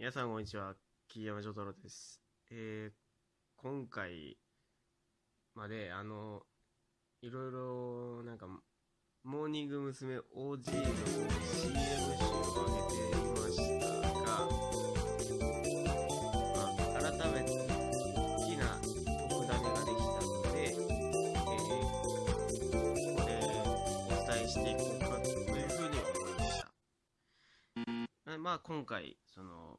皆さんこんにちは、桐山丈太郎です。えー、今回まで、あの、いろいろ、なんか、モーニング娘。OG の CM 集を上げていましたが、まあ、改めて好きな特ダネができたので、えー、ここでお伝えしていこうかというふうに思いました。まあ今回、その、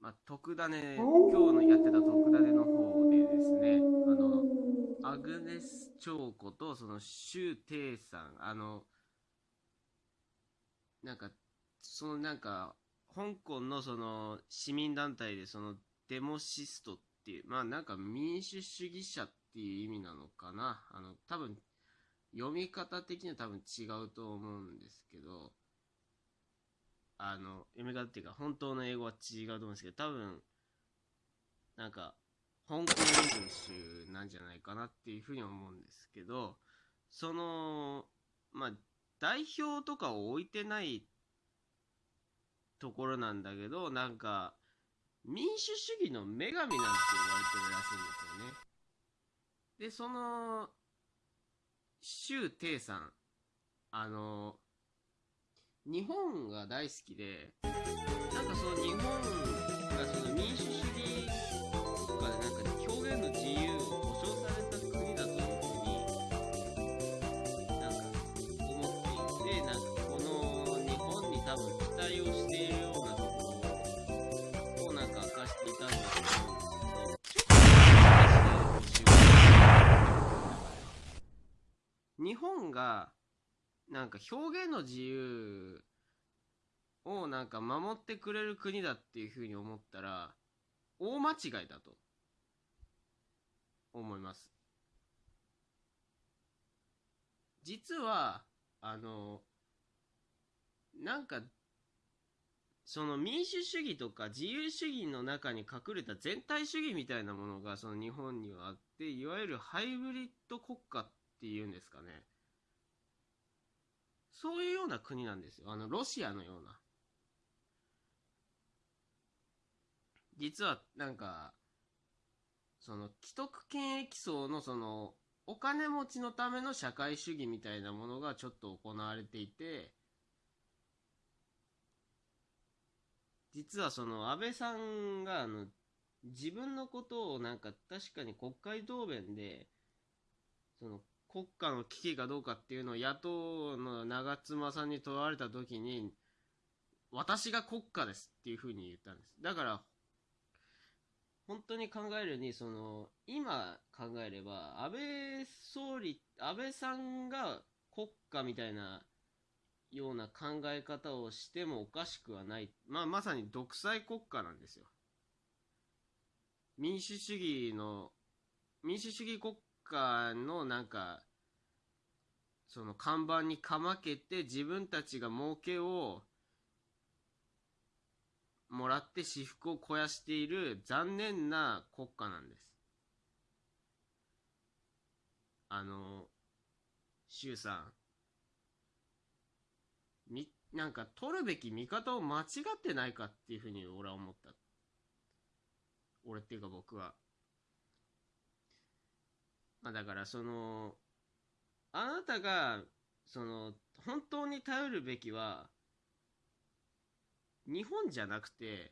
まあ、特ダネ、今日のやってた特ダネの方でですね、あの、アグネス・チョウコと、その、シュウ・テイさん、あの、なんか、そのなんか、香港のその、市民団体で、その、デモシストっていう、まあなんか民主主義者っていう意味なのかな。あの、多分、読み方的には多分違うと思うんですけど、あの、読み方っていうか、本当の英語は違うと思うんですけど、多分、なんか、香港イングリッシュなんじゃないかなっていうふうに思うんですけど、その、まあ、代表とかを置いてないところなんだけど、なんか、民主主義の女神なんて言われてるらしいんですよね。で、その、周庭さん、あの、日本が大好きで、なんかその日本がその民主主義とかでなんか表現の自由を保障された国だというふうになんか思っていて、なんかこの日本に多分期待をしているようなところをなんか明かしていたんだと思うんですけど、日本がなんか表現の自由をなんか守ってくれる国だっていうふうに思ったら大間違いだと思います実はあのなんかその民主主義とか自由主義の中に隠れた全体主義みたいなものがその日本にはあっていわゆるハイブリッド国家っていうんですかねそういうような国なんですよ。あの、ロシアのような。実は、なんか、その、既得権益層のその、お金持ちのための社会主義みたいなものがちょっと行われていて、実はその、安倍さんが、あの、自分のことをなんか確かに国会答弁で、その、国家の危機かどうかっていうのを野党の長妻さんに問われた時に、私が国家ですっていうふうに言ったんです。だから、本当に考えるに、その、今考えれば、安倍総理、安倍さんが国家みたいなような考え方をしてもおかしくはない。まあ、まさに独裁国家なんですよ。民主主義の、民主主義国家のなんか、その看板にかまけて自分たちが儲けをもらって私服を肥やしている残念な国家なんです。あの、周さん。み、なんか取るべき見方を間違ってないかっていうふうに俺は思った。俺っていうか僕は。まあだからその、あなたが、その、本当に頼るべきは、日本じゃなくて、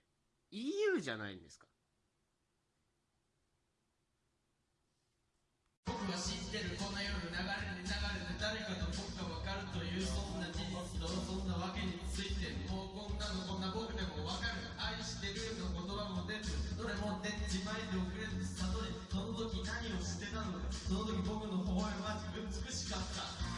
EU じゃないんですか？僕は知ってるこの世の流れに流れて誰かと僕が分かるというそんな事実とそんなわけについてもうこんなのこんな僕でも分かる愛してるの言葉も出てるどれも出ちまいで遅れず悟りその時何をしてたのかその時僕の微笑ましく美しかった